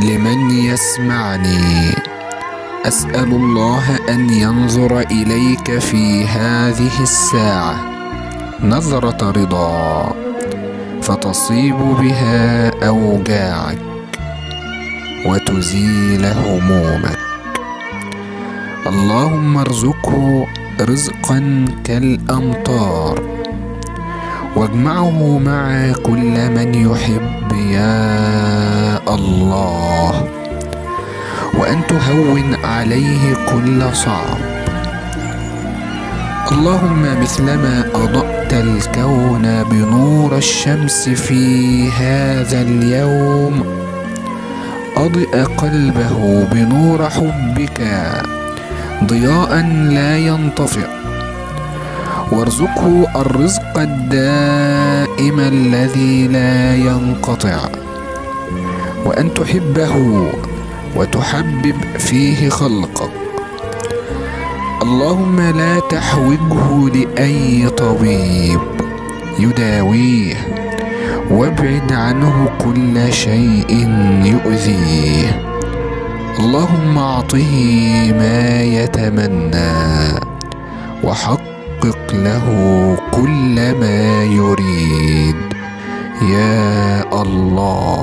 لمن يسمعني. أسأل الله أن ينظر إليك في هذه الساعة. نظرة رضا. فتصيب بها أوجاعك وتزيل همومك. اللهم ارزقه رزقا كالأمطار. واجمعه مع كل من يحب يا الله. وأن تهون عليه كل صعب. اللهم مثلما أضأت الكون بنور الشمس في هذا اليوم. أضئ قلبه بنور حبك ضياء لا ينطفئ. وارزقه الرزق الدائم الذي لا ينقطع. وأن تحبه وتحبب فيه خلقك. اللهم لا تحوجه لأي طبيب يداويه وابعد عنه كل شيء يؤذيه. اللهم أعطه ما يتمنى وحقق له كل ما يريد. يا الله.